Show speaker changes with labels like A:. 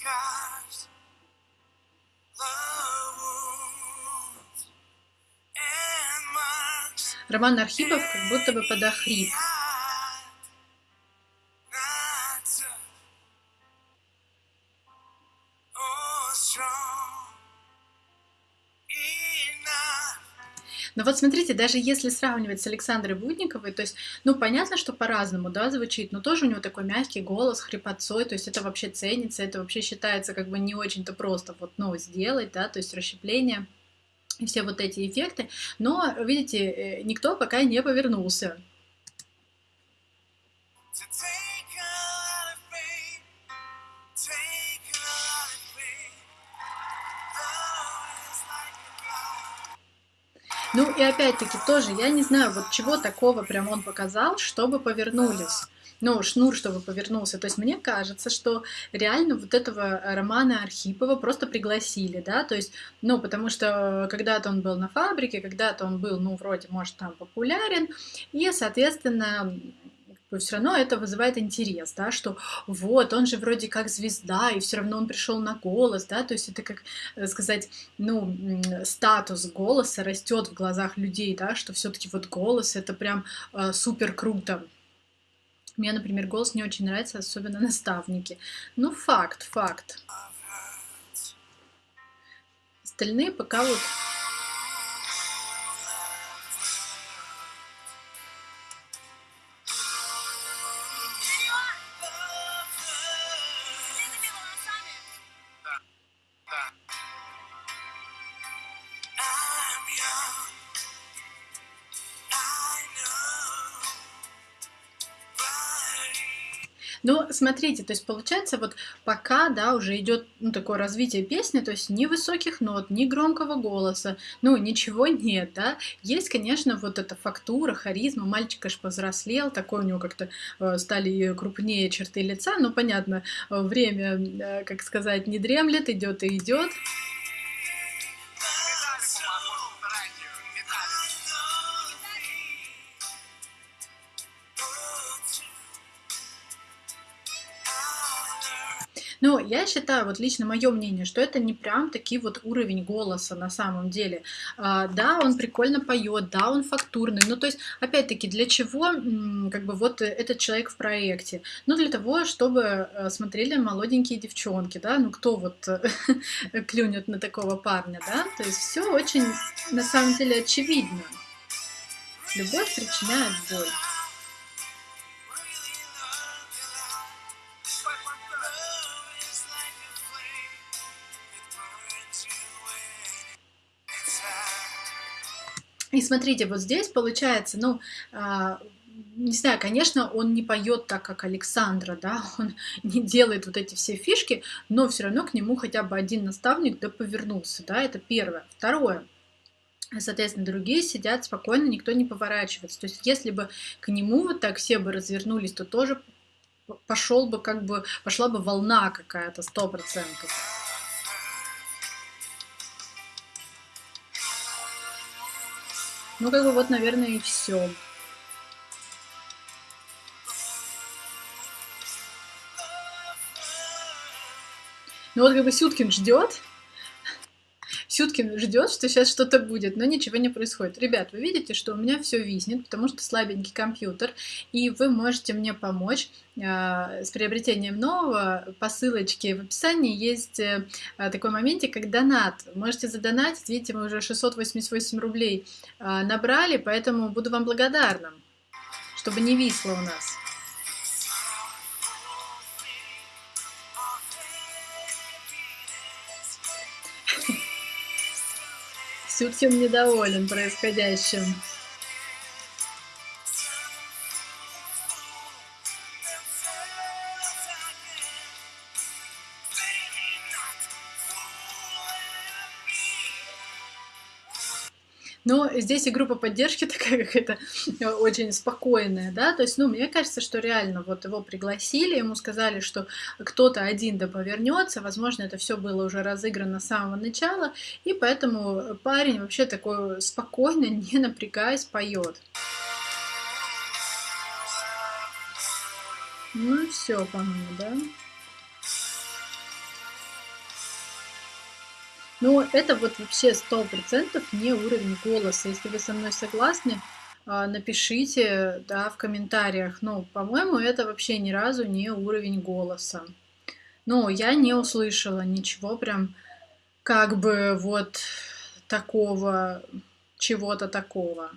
A: marks
B: Роман Архипов как будто бы подохрип.
A: oh, strong
B: Но вот смотрите, даже если сравнивать с Александрой Будниковой, то есть, ну, понятно, что по-разному, да, звучит, но тоже у него такой мягкий голос, хрипотцой, то есть это вообще ценится, это вообще считается как бы не очень-то просто вот, ну, сделать, да, то есть расщепление и все вот эти эффекты, но, видите, э, никто пока не повернулся.
A: To
B: Ну и опять-таки тоже, я не знаю, вот чего такого прям он показал, чтобы повернулись. Ну, шнур, чтобы повернулся. То есть мне кажется, что реально вот этого Романа Архипова просто пригласили, да, то есть, ну, потому что когда-то он был на фабрике, когда-то он был, ну, вроде, может, там популярен, и, соответственно, все равно это вызывает интерес, да, что вот, он же вроде как звезда, и все равно он пришел на голос, да, то есть это как э, сказать, ну, статус голоса растет в глазах людей, да, что все-таки вот голос это прям э, супер круто. Мне, например, голос не очень нравится, особенно наставники. Ну, факт, факт. Остальные пока вот... Ну, смотрите, то есть получается вот пока, да, уже идет, ну, такое развитие песни, то есть ни высоких нот, ни громкого голоса, ну, ничего нет, да. Есть, конечно, вот эта фактура, харизма, мальчик аж повзрослел, такой у него как-то э, стали крупнее черты лица, ну, понятно, э, время, э, как сказать, не дремлет, идет и идет. Но я считаю, вот лично мое мнение, что это не прям таки вот уровень голоса на самом деле. А, да, он прикольно поет, да, он фактурный. Ну, то есть, опять-таки, для чего как бы вот этот человек в проекте? Ну, для того, чтобы э, смотрели молоденькие девчонки, да, ну, кто вот клюнет на такого парня, да? То есть все очень, на самом деле, очевидно. Любовь причиняет боль. И смотрите, вот здесь получается, ну, а, не знаю, конечно, он не поет так, как Александра, да, он не делает вот эти все фишки, но все равно к нему хотя бы один наставник да повернулся, да, это первое. Второе, Соответственно, другие сидят спокойно, никто не поворачивается. То есть, если бы к нему вот так все бы развернулись, то тоже пошел бы как бы пошла бы волна какая-то сто процентов. Ну, как бы вот, наверное, и все. Ну вот как бы Сюткин ждет, Сюткин ждет, что сейчас что-то будет, но ничего не происходит. Ребят, вы видите, что у меня все виснет, потому что слабенький компьютер, и вы можете мне помочь э, с приобретением нового. По ссылочке в описании есть э, такой моментик, как донат. Можете задонатить, видите, мы уже 688 рублей э, набрали, поэтому буду вам благодарна, чтобы не висло у нас. Сюткин недоволен происходящим. Но здесь и группа поддержки такая какая-то очень спокойная, да, то есть, ну, мне кажется, что реально вот его пригласили, ему сказали, что кто-то один да повернется, возможно, это все было уже разыграно с самого начала, и поэтому парень вообще такой спокойно, не напрягаясь, поет. Ну все, по-моему, да? Но это вот вообще сто процентов не уровень голоса. Если вы со мной согласны, а, напишите, да, в комментариях. Ну, по-моему, это вообще ни разу не уровень голоса. Но я не услышала ничего прям как бы вот такого, чего-то такого.